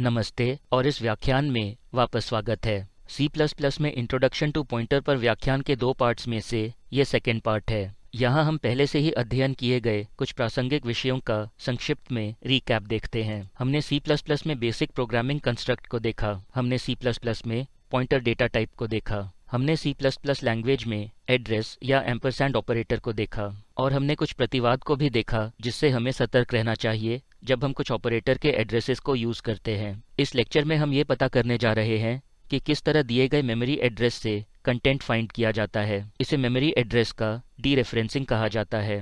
नमस्ते और इस व्याख्यान में वापस स्वागत है। C++ में इंट्रोडक्शन टू पॉइंटर पर व्याख्यान के दो पार्ट्स में से ये सेकेंड पार्ट है। यहाँ हम पहले से ही अध्ययन किए गए कुछ प्रासंगिक विषयों का संक्षिप्त में रिकैप देखते हैं। हमने C++ में बेसिक प्रोग्रामिंग कंस्ट्रक्ट को देखा। हमने C++ में पॉइंटर डेटा टाइप को देखा। हमने C++ लैंग्वेज में एड्रेस या एम्परसैंड ऑपरेटर को देखा। और हमने कुछ प्रतिवाद को भी देखा, जिससे हमें सतर्क रहना चाहिए जब हम कुछ ऑपरेटर के एड्रेसेस को यूज़ करते हैं। इस लेक्चर में हम ये पता करने जा रहे हैं कि किस तरह दिए गए मेमोरी एड्रेस से कंटेंट फाइंड किया जाता है। इसे मेमोरी एड्रेस का डी रेफरेंसिंग कहा जाता है।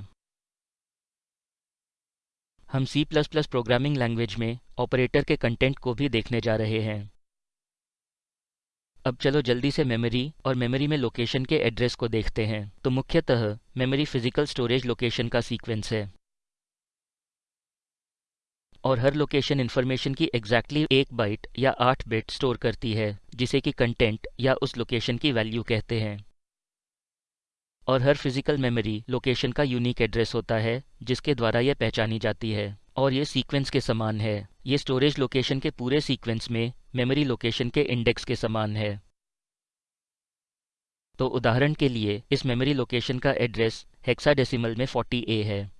हम C++ प्रोग्रामिंग लैंग्वेज में ऑपरेटर के कंटेंट को भी देखने जा रहे हैं। अब चलो जल्दी से मेमोरी और मेमोरी में लोकेशन के एड्रेस को देखते हैं। तो मुख्यतः मेमोरी फ़िज़िकल स्टोरेज लोकेशन का सीक्वेंस है। और हर लोकेशन इन्फॉर्मेशन की एग्जैक्टली exactly एक बाइट या आठ बिट स्टोर करती है, जिसे कि कंटेंट या उस लोकेशन की वैल्यू कहते हैं। और हर फ़िज़िकल मेमोरी लोकेशन का यूनिक एड्रेस होता है, जिसके द्वारा यह पहचानी जाती है। और ये सीक्वेंस के समान है। ये स्टोरेज लोकेशन के पूरे सीक्वेंस में मेमोरी लोकेशन के इंडेक्स के समान है। तो उदाहरण के लिए, इस मेमोरी लोकेशन का एड्रेस हेक्साडेसिमल में 40A है।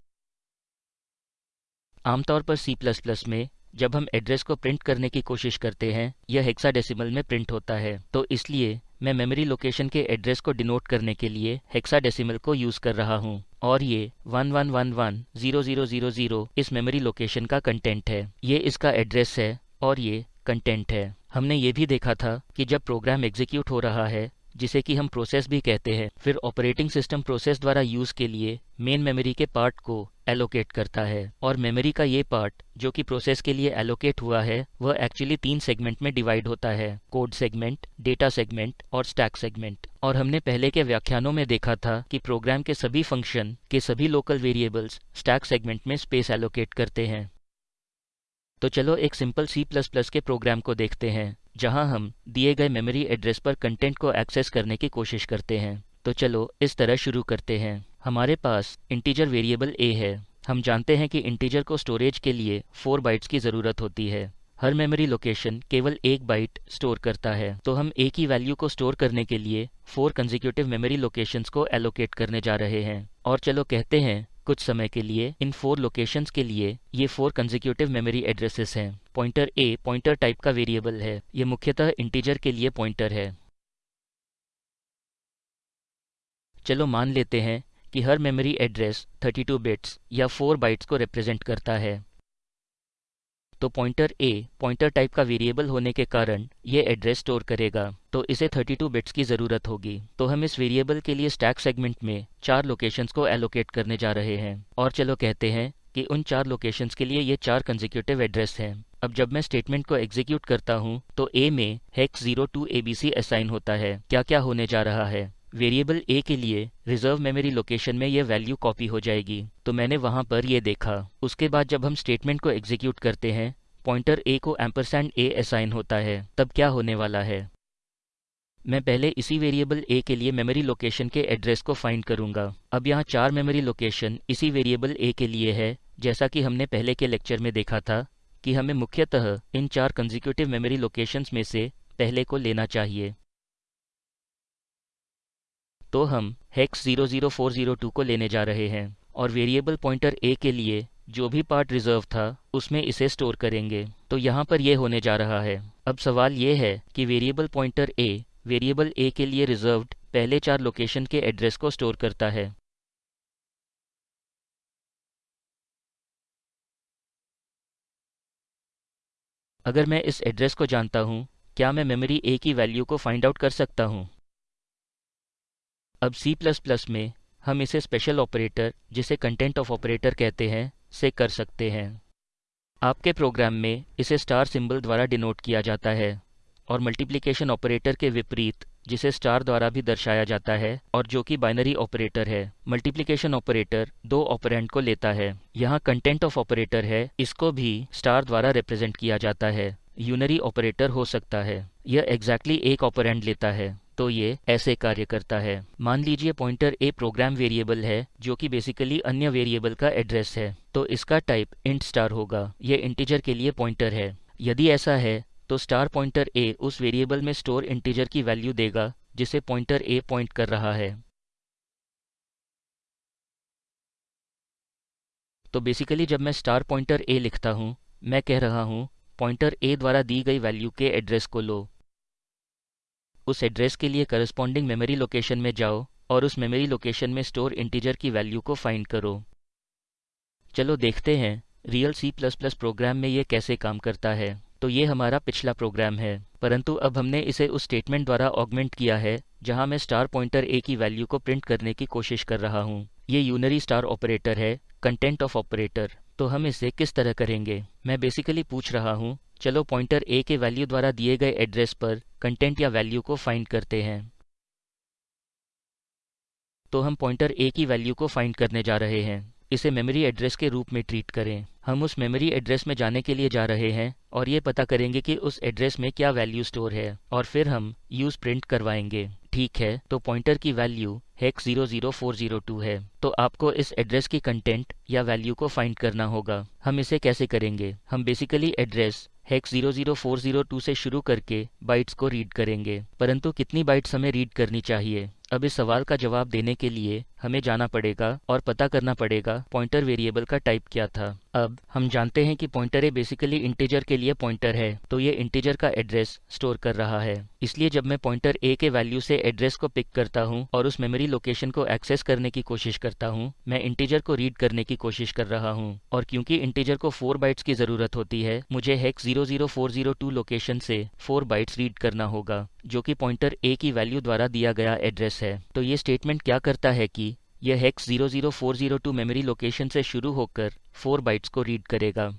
आमतौर पर C++ में, जब हम एड्रेस को प्रिंट करने की कोशिश करते हैं, यह हेक्साडेसिमल में प्रिंट होता है। तो इसलिए, मैं मेमोरी लोकेशन के एड्रेस को डिनोट करने के लिए हेक्साडेसिमल को यूज़ कर रहा हूँ। और ये 11110000 इस मेमोरी लोकेशन का कंटेंट है। ये इसका एड्रेस है, और ये कंटेंट है। हमने ये भी देखा था कि जब प्रोग्राम एग्जीक्यूट हो रहा है जिसे कि हम प्रोसेस भी कहते हैं, फिर ऑपरेटिंग सिस्टम प्रोसेस द्वारा यूज़ के लिए मेन मेमोरी के पार्ट को एलोकेट करता है। और मेमोरी का ये पार्ट जो कि प्रोसेस के लिए एलोकेट हुआ है, वह एक्चुअली तीन सेगमेंट में डिवाइड होता है कोड सेगमेंट डेटा सेगमेंट और स्टैक सेगमेंट और हमने पहले के व्याख्यानों में देखा था कि प्रोग्राम के सभी फ़ंक्शन के सभी लोकल वेरिएबल्स स्टैक सेगमेंट में स्पेस एलोकेट करते हैं। तो चलो एक सिंपल C++ के प्रोग्राम को देखते हैं। जहाँ हम दिए गए मेमोरी एड्रेस पर कंटेंट को एक्सेस करने की कोशिश करते हैं। तो चलो, इस तरह शुरू करते हैं। हमारे पास इंटीजर वेरिएबल ए है। हम जानते हैं कि इंटीजर को स्टोरेज के लिए फोर बाइट्स की ज़रूरत होती है। हर मेमोरी लोकेशन केवल एक बाइट स्टोर करता है। तो हम एक ही वैल्यू को स्टोर करने के लिए फोर कंजिक्यूटिव मेमोरी लोकेशंस को एलोकेट करने जा रहे हैं। और चलो कहते हैं कुछ समय के लिए, इन फोर लोकेशंस के लिए, ये फोर कंजिक्यूटिव मेमोरी एड्रेसेस हैं। पॉइंटर ए पॉइंटर टाइप का वेरिएबल है। ये मुख्यतः इंटीजर के लिए पॉइंटर है। चलो मान लेते हैं कि हर मेमोरी एड्रेस 32 बिट्स या 4 बाइट्स को रिप्रेजेंट करता है। तो पॉइंटर ए पॉइंटर टाइप का वेरिएबल होने के कारण ये एड्रेस स्टोर करेगा। तो इसे 32 बिट्स की ज़रूरत होगी। तो हम इस वेरिएबल के लिए स्टैक सेगमेंट में चार लोकेशंस को एलोकेट करने जा रहे हैं। और चलो कहते हैं कि उन चार लोकेशंस के लिए ये चार कंजिक्यूटिव एड्रेस हैं। अब जब मैं स्टेटमेंट को एग्जीक्यूट करता हूँ तो ए में hex zero two ABC assign होता है। क्या क्या होने जा रहा है? वेरिएबल ए के लिए रिज़र्व मेमोरी लोकेशन में यह वैल्यू कॉपी हो जाएगी। तो मैंने वहाँ पर ये देखा। उसके बाद जब हम स्टेटमेंट को एग्जीक्यूट करते हैं पॉइंटर ए को एम्परसैंड ए असाइन होता है। तब क्या होने वाला है? मैं पहले इसी वेरिएबल ए के लिए मेमोरी लोकेशन के एड्रेस को फाइंड करूँगा। अब यहाँ चार मेमोरी लोकेशन इसी वेरिएबल ए के लिए है, जैसा कि हमने पहले के लेक्चर में देखा था कि हमें मुख्यतः इन चार कंजिक्यूटिव मेमोरी लोकेशंस में से पहले को लेना चाहिए। तो हम हेक्स 00402 को लेने जा रहे हैं और वेरिएबल पॉइंटर ए के लिए जो भी पार्ट रिज़र्व था, उसमें इसे स्टोर करेंगे। तो यहाँ पर यह होने जा रहा है। अब सवाल ये है कि variable pointer a variable a के लिए रिज़र्व पहले चार लोकेशन के एड्रेस को स्टोर करता है। अगर मैं इस एड्रेस को जानता हूँ, क्या मैं मेमोरी ए की वैल्यू को फाइंड आउट कर सकता हूँ? अब C++ में हम इसे स्पेशल ऑपरेटर जिसे कंटेंट ऑफ़ ऑपरेटर कहते हैं, से कर सकते हैं। आपके प्रोग्राम में इसे स्टार सिंबल द्वारा डिनोट किया जाता है और मल्टीप्लिकेशन ऑपरेटर के विपरीत, जिसे स्टार द्वारा भी दर्शाया जाता है और जो कि बाइनरी ऑपरेटर है। मल्टीप्लिकेशन ऑपरेटर दो ऑपरेंट को लेता है। यहाँ कंटेंट ऑफ़ ऑपरेटर है, इसको भी स्टार द्वारा रिप्रेजेंट किया जाता है। यूनरी ऑपरेटर हो सकता है। यह एग्जैक्टली exactly एक ऑपरेंट लेता है। तो ये ऐसे कार्य करता है। मान लीजिए पॉइंटर ए प्रोग्राम वेरिएबल है, जो कि बेसिकली अन्य वेरिएबल का एड्रेस है तो इसका टाइप इंट स्टार होगा। ये इंटीजर के लिए पॉइंटर है। यदि ऐसा है तो स्टार पॉइंटर ए उस वेरिएबल में स्टोर इंटीजर की वैल्यू देगा, जिसे पॉइंटर ए पॉइंट कर रहा है। तो बेसिकली जब मैं स्टार पॉइंटर ए लिखता हूँ, मैं कह रहा हूँ पॉइंटर ए द्वारा दी गई वैल्यू के एड्रेस को लो। उस एड्रेस के लिए करस्पॉन्डिंग मेमोरी लोकेशन में जाओ और उस मेमोरी लोकेशन में स्टोर इंटीजर की वैल्यू को फाइंड करो। चलो देखते हैं real C plus plus program में ये कैसे काम करता है। तो ये हमारा पिछला प्रोग्राम है, परंतु अब हमने इसे उस स्टेटमेंट द्वारा ऑगमेंट किया है, जहाँ मैं स्टार पॉइंटर ए की वैल्यू को प्रिंट करने की कोशिश कर रहा हूँ। ये यूनरी स्टार ऑपरेटर है कंटेंट ऑफ़ ऑपरेटर तो हम इसे किस तरह करेंगे? मैं बेसिकली पूछ रहा हूँ, चलो पॉइंटर ए के वैल्यू द्वारा दिए गए एड्रेस पर कंटेंट या वैल्यू को फाइंड करते हैं। तो हम पॉइंटर ए की वैल्यू को फाइंड करने जा रहे हैं। इसे मेमोरी एड्रेस के रूप में ट्रीट करें। हम उस मेमोरी एड्रेस में जाने के लिए जा रहे हैं और ये पता करेंगे कि उस एड्रेस में क्या वैल्यू स्टोर है और फिर हम यूज़ प्रिंट करवाएँगे। ठीक है तो पॉइंटर की value hex zero zero four zero two है। तो आपको इस एड्रेस की कंटेंट या वैल्यू को फाइंड करना होगा। हम इसे कैसे करेंगे? हम बेसिकली एड्रेस हेक्स ज़ीरो से शुरू करके बाइट्स को रीड करेंगे, परंतु कितनी बाइट्स हमें रीड करनी चाहिए? अब इस सवाल का जवाब देने के लिए हमें जाना पड़ेगा और पता करना पड़ेगा पॉइंटर वेरिएबल का टाइप क्या था। अब हम जानते हैं कि पॉइंटर ए बेसिकली इंटीजर के लिए पॉइंटर है तो ये इंटीजर का एड्रेस स्टोर कर रहा है। इसलिए जब मैं पॉइंटर ए के वैल्यू से एड्रेस को पिक करता हूँ और उस मेमोरी लोकेशन को एक्सेस करने की कोशिश करता हूँ, मैं इंटीजर को रीड करने की कोशिश कर रहा हूँ। और क्योंकि इंटीजर को फोर बाइट्स की ज़रूरत होती है, मुझे hex zero zero four zero two location से फोर बाइट्स रीड करना होगा। जो कि पॉइंटर ए की वैल्यू द्वारा दिया गया एड्रेस है। तो ये स्टेटमेंट क्या करता है कि यह hex zero zero four zero two memory location से शुरू होकर फोर बाइट्स को रीड करेगा।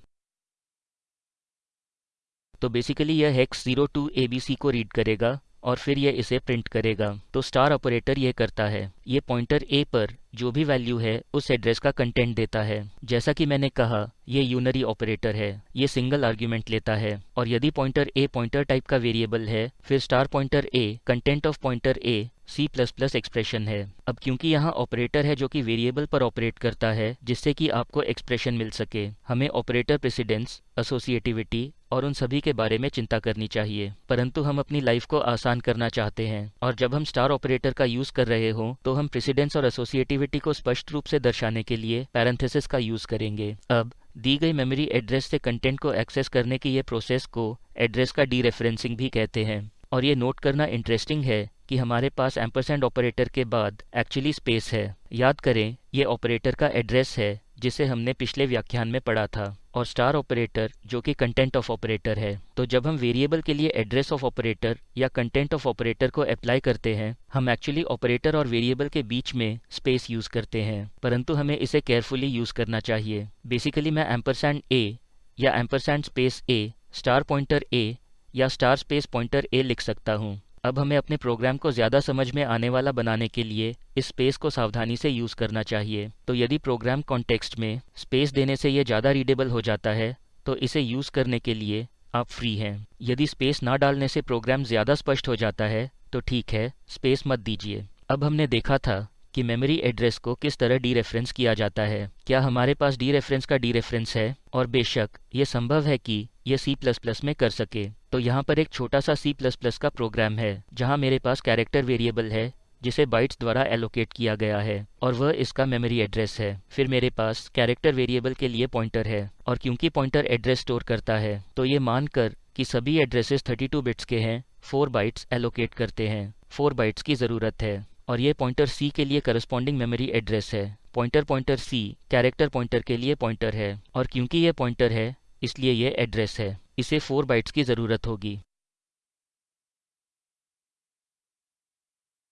तो बेसिकली यह hex zero two A B C को रीड करेगा। और फिर यह इसे प्रिंट करेगा। तो स्टार ऑपरेटर यह करता है। ये पॉइंटर ए पर जो भी वैल्यू है, उस एड्रेस का कंटेंट देता है। जैसा कि मैंने कहा, ये यूनरी ऑपरेटर है। ये सिंगल आर्ग्यूमेंट लेता है। और यदि पॉइंटर ए पॉइंटर टाइप का वेरिएबल है, फिर star pointer a content of pointer a C plus plus expression है। अब क्योंकि यहाँ ऑपरेटर है जो कि वेरिएबल पर ऑपरेट करता है, जिससे कि आपको एक्सप्रेशन मिल सके, हमें ऑपरेटर प्रेसिडेंस एसोसिएटिविटी और उन सभी के बारे में चिंता करनी चाहिए। परंतु हम अपनी लाइफ को आसान करना चाहते हैं, और जब हम स्टार ऑपरेटर का यूज़ कर रहे हो तो हम प्रेसिडेंस और एसोसिएटिविटी को स्पष्ट रूप से दर्शाने के लिए पैरेंथेसिस का यूज़ करेंगे। अब, दी गई मेमोरी एड्रेस से कंटेंट को एक्सेस करने की ये प्रोसेस को एड्रेस का डी रेफरेंसिंग भी कहते हैं। और ये नोट करना इंटरेस्टिंग है कि हमारे पास एम्परसेंड ऑपरेटर के बाद एक्चुअली स्पेस है। याद करें, ये ऑपरेटर का एड्रेस है जिसे हमने पिछले व्याख्यान में पढ़ा था, और स्टार ऑपरेटर जो कि कंटेंट ऑफ़ ऑपरेटर है तो जब हम वेरिएबल के लिए एड्रेस ऑफ़ ऑपरेटर या कंटेंट ऑफ़ ऑपरेटर को अप्लाई करते हैं, हम एक्चुअली ऑपरेटर और वेरिएबल के बीच में स्पेस यूज़ करते हैं, परंतु हमें इसे केयरफुली यूज़ करना चाहिए। बेसिकली मैं एम्परसैंड ए या ampersand space a star pointer a या स्टार स्पेस पॉइंटर ए लिख सकता हूँ। अब हमें अपने प्रोग्राम को ज़्यादा समझ में आने वाला बनाने के लिए इस स्पेस को सावधानी से यूज़ करना चाहिए। तो यदि प्रोग्राम कॉन्टेक्स्ट में स्पेस देने से यह ज़्यादा रीडेबल हो जाता है तो इसे यूज़ करने के लिए आप फ्री हैं। यदि स्पेस ना डालने से प्रोग्राम ज़्यादा स्पष्ट हो जाता है तो ठीक है स्पेस मत दीजिए। अब हमने देखा था कि मेमोरी एड्रेस को किस तरह डी रेफरेंस किया जाता है। क्या हमारे पास डी रेफरेंस का डी रेफरेंस है? और बेशक, ये संभव है कि ये सी प्लस प्लस में कर सके। तो यहाँ पर एक छोटा सा सी प्लस प्लस का प्रोग्राम है, जहाँ मेरे पास कैरेक्टर वेरिएबल है, जिसे बाइट्स द्वारा एलोकेट किया गया है, और वह इसका मेमोरी एड्रेस है। फिर मेरे पास कैरेक्टर वेरिएबल के लिए पॉइंटर है, और क्योंकि पॉइंटर एड्रेस स्टोर करता है तो ये मानकर कि सभी एड्रेसेस 32 बिट्स के हैं 4 बाइट्स एलोकेट करते हैं। 4 बाइट्स की ज़रूरत है। और ये पॉइंटर सी के लिए करस्पॉन्डिंग मेमोरी एड्रेस है। Pointer pointer c character pointer के लिए पॉइंटर है। और क्योंकि ये पॉइंटर है, इसलिए ये एड्रेस है। इसे फोर बाइट्स की ज़रूरत होगी।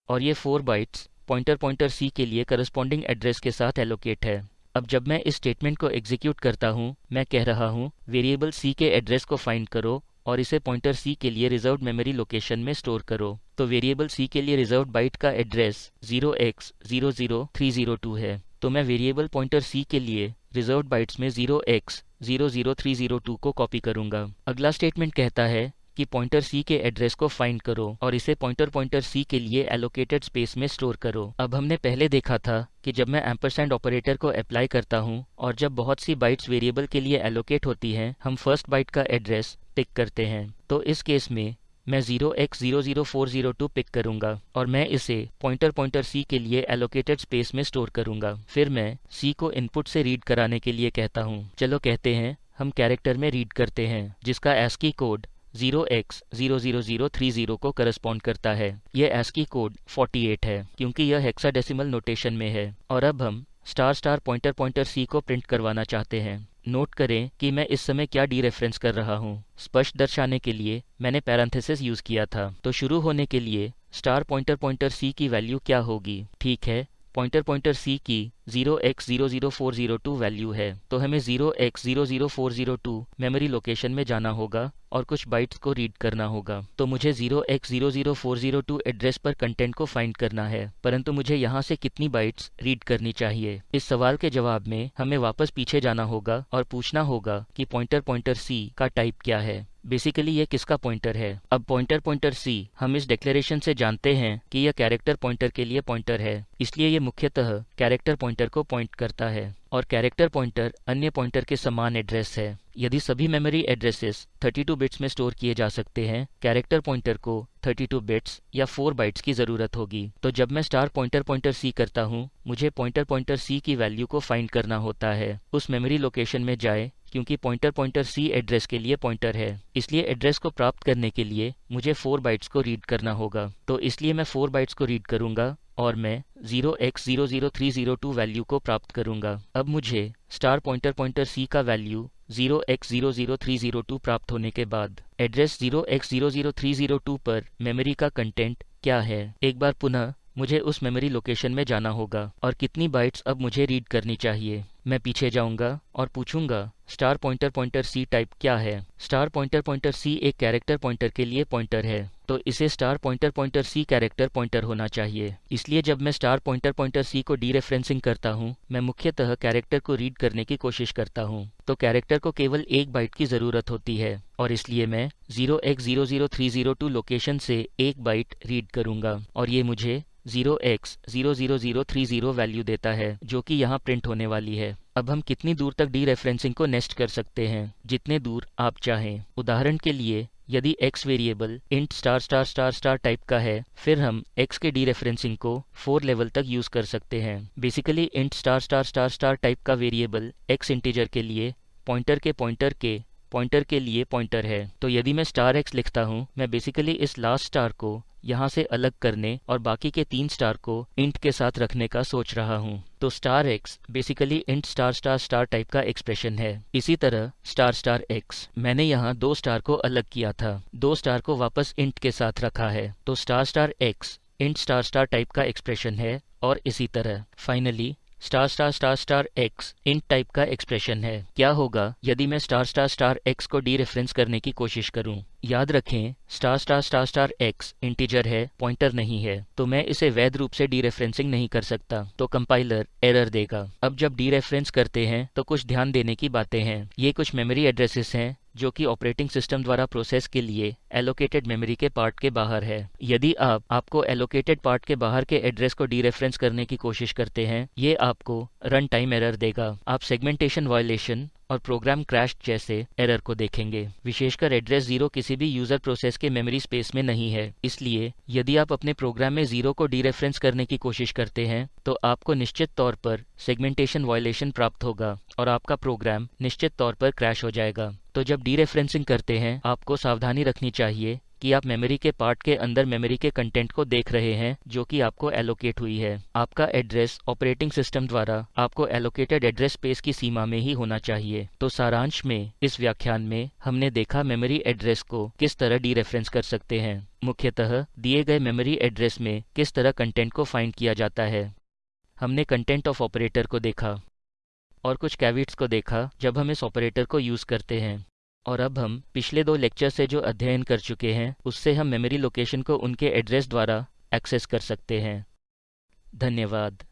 और ये four bytes pointer pointer c के लिए करस्पॉन्डिंग एड्रेस के साथ एलोकेट है। अब जब मैं इस स्टेटमेंट को एग्जीक्यूट करता हूँ, मैं कह रहा हूँ वेरिएबल सी के एड्रेस को फाइंड करो और इसे पॉइंटर सी के लिए रिज़र्व मेमोरी लोकेशन में स्टोर करो। तो वेरिएबल सी के लिए रिज़र्व बाइट का एड्रेस 0x00302 है। तो मैं वेरिएबल पॉइंटर सी के लिए रिज़र्व बाइट्स में 0x00302 को कॉपी करूँगा। अगला स्टेटमेंट कहता है कि पॉइंटर सी के एड्रेस को फाइंड करो और इसे पॉइंटर पॉइंटर सी के लिए एलोकेटेड स्पेस में स्टोर करो। अब हमने पहले देखा था कि जब मैं एम्परसेंड ऑपरेटर को अप्लाई करता हूँ और जब बहुत सी बाइट्स वेरिएबल के लिए एलोकेट होती हैं, हम फ़र्स्ट बाइट का एड्रेस पिक करते हैं। तो इस केस में मैं 0x00402 पिक करूँगा और मैं इसे पॉइंटर पॉइंटर सी के लिए एलोकेटेड स्पेस में स्टोर करूँगा। फिर मैं सी को इनपुट से रीड कराने के लिए कहता हूँ। चलो कहते हैं, हम कैरेक्टर में रीड करते हैं, जिसका एस्की कोड 0x00030 को करस्पॉन्ड करता है। यह एस्की कोड 48 है, क्योंकि यह हेक्साडेसिमल नोटेशन में है। और अब हम star star pointer pointer c को प्रिंट करवाना चाहते हैं। नोट करें कि मैं इस समय क्या डी रेफरेंस कर रहा हूँ। स्पष्ट दर्शाने के लिए मैंने पैरांथेसिस यूज़ किया था। तो शुरू होने के लिए स्टार पॉइंटर पॉइंटर सी की वैल्यू क्या होगी? ठीक है पॉइंटर पॉइंटर सी की 0x00402 वैल्यू है तो हमें 0x00402 मेमोरी लोकेशन में जाना होगा और कुछ बाइट्स को रीड करना होगा। तो मुझे 0x00402 एड्रेस पर कंटेंट को फाइंड करना है, परंतु मुझे यहाँ से कितनी बाइट्स रीड करनी चाहिए? इस सवाल के जवाब में हमें वापस पीछे जाना होगा और पूछना होगा कि पॉइंटर पॉइंटर सी का टाइप क्या है। बेसिकली ये किसका पॉइंटर है? अब पॉइंटर पॉइंटर सी हम इस डिक्लेरेशन से जानते हैं कि यह कैरेक्टर पॉइंटर के लिए पॉइंटर है। इसलिए ये मुख्यतः कैरेक्टर पॉइंटर को पॉइंट करता है। और कैरेक्टर पॉइंटर अन्य पॉइंटर के समान एड्रेस है। यदि सभी मेमोरी एड्रेसेस 32 बिट्स में स्टोर किए जा सकते हैं कैरेक्टर पॉइंटर को 32 बिट्स या 4 बाइट्स की ज़रूरत होगी। तो जब मैं स्टार पॉइंटर पॉइंटर सी करता हूँ, मुझे पॉइंटर पॉइंटर सी की वैल्यू को फाइंड करना होता है। उस मेमोरी लोकेशन में जाए, क्योंकि पॉइंटर पॉइंटर सी एड्रेस के लिए पॉइंटर है। इसलिए एड्रेस को प्राप्त करने के लिए मुझे 4 बाइट्स को रीड करना होगा। तो इसलिए मैं 4 बाइट्स को रीड करूँगा। और मैं 0x00302 वैल्यू को प्राप्त करूँगा। अब मुझे स्टार पॉइंटर पॉइंटर सी का वैल्यू 0x00302 प्राप्त होने के बाद एड्रेस 0x00302 पर मेमोरी का कंटेंट क्या है? एक बार पुनः मुझे उस मेमोरी लोकेशन में जाना होगा और कितनी बाइट्स अब मुझे रीड करनी चाहिए। मैं पीछे जाऊँगा और पूछूँगा star pointer pointer c type क्या है? स्टार पॉइंटर पॉइंटर सी एक कैरेक्टर पॉइंटर के लिए पॉइंटर है तो इसे star pointer pointer c character pointer होना चाहिए। इसलिए जब मैं स्टार पॉइंटर पॉइंटर सी को डी रेफरेंसिंग करता हूँ, मैं मुख्यतः कैरेक्टर को रीड करने की कोशिश करता हूँ तो कैरेक्टर को केवल एक बाइट की ज़रूरत होती है, और इसलिए मैं 0x00302 लोकेशन से एक बाइट रीड करूँगा, और ये मुझे 0x00030 वैल्यू देता है, जो कि यहाँ प्रिंट होने वाली है। अब हम कितनी दूर तक डी रेफरेंसिंग को नेस्ट कर सकते हैं? जितने दूर आप चाहें। उदाहरण के लिए, यदि x variable int star star star star type का है, फिर हम x के डी रेफरेंसिंग को फोर लेवल तक यूज़ कर सकते हैं। Basically int star star star star type का वेरिएबल x इंटीजर के लिए पॉइंटर के पॉइंटर के पॉइंटर के लिए पॉइंटर है। तो यदि मैं स्टार एक्स लिखता हूँ, मैं बेसिकली इस लास्ट स्टार को यहाँ से अलग करने और बाकी के तीन स्टार को इंट के साथ रखने का सोच रहा हूँ। तो star x basically int star star star type का एक्सप्रेशन है। इसी तरह स्टार स्टार एक्स मैंने यहाँ दो स्टार को अलग किया था। दो स्टार को वापस इंट के साथ रखा है। तो star star x int star star type का एक्सप्रेशन है और इसी तरह। Finally star star star star x int type का एक्सप्रेशन है। क्या होगा यदि मैं स्टार स्टार स्टार एक्स को डी रेफरेंस करने की कोशिश करूँ? याद रखें, star star star star x integer है पॉइंटर नहीं है तो मैं इसे वैध रूप से डी रेफरेंसिंग नहीं कर सकता तो कंपाइलर एरर देगा। अब जब डी रेफरेंस करते हैं तो कुछ ध्यान देने की बातें हैं। ये कुछ मेमोरी एड्रेसेस हैं जो कि ऑपरेटिंग सिस्टम द्वारा प्रोसेस के लिए एलोकेटेड मेमोरी के पार्ट के बाहर है। यदि आप, आपको एलोकेटेड पार्ट के बाहर के एड्रेस को डी रेफरेंस करने की कोशिश करते हैं, ये आपको रन टाइम एरर देगा। आप सेगमेंटेशन वायलेशन और प्रोग्राम क्रैश जैसे एरर को देखेंगे। विशेषकर एड्रेस ज़ीरो किसी भी यूज़र प्रोसेस के मेमोरी स्पेस में नहीं है। इसलिए, यदि आप अपने प्रोग्राम में ज़ीरो को डी रेफरेंस करने की कोशिश करते हैं तो आपको निश्चित तौर पर सेगमेंटेशन वायलेशन प्राप्त होगा और आपका प्रोग्राम निश्चित तौर पर क्रैश हो जाएगा। तो जब डी रेफरेंसिंग करते हैं, आपको सावधानी रखनी चाहिए कि आप मेमोरी के पार्ट के अंदर मेमोरी के कंटेंट को देख रहे हैं, जो कि आपको एलोकेट हुई है। आपका एड्रेस ऑपरेटिंग सिस्टम द्वारा आपको एलोकेटेड एड्रेस स्पेस की सीमा में ही होना चाहिए। तो सारांश में, इस व्याख्यान में हमने देखा मेमोरी एड्रेस को किस तरह डी रेफरेंस कर सकते हैं। मुख्यतः, दिए गए मेमोरी एड्रेस में किस तरह कंटेंट को फाइंड किया जाता है। हमने कंटेंट ऑफ़ ऑपरेटर को देखा और कुछ कैविट्स को देखा, जब हम इस ऑपरेटर को यूज़ करते हैं। और अब हम पिछले दो लेक्चर से जो अध्ययन कर चुके हैं, उससे हम मेमोरी लोकेशन को उनके एड्रेस द्वारा एक्सेस कर सकते हैं। धन्यवाद।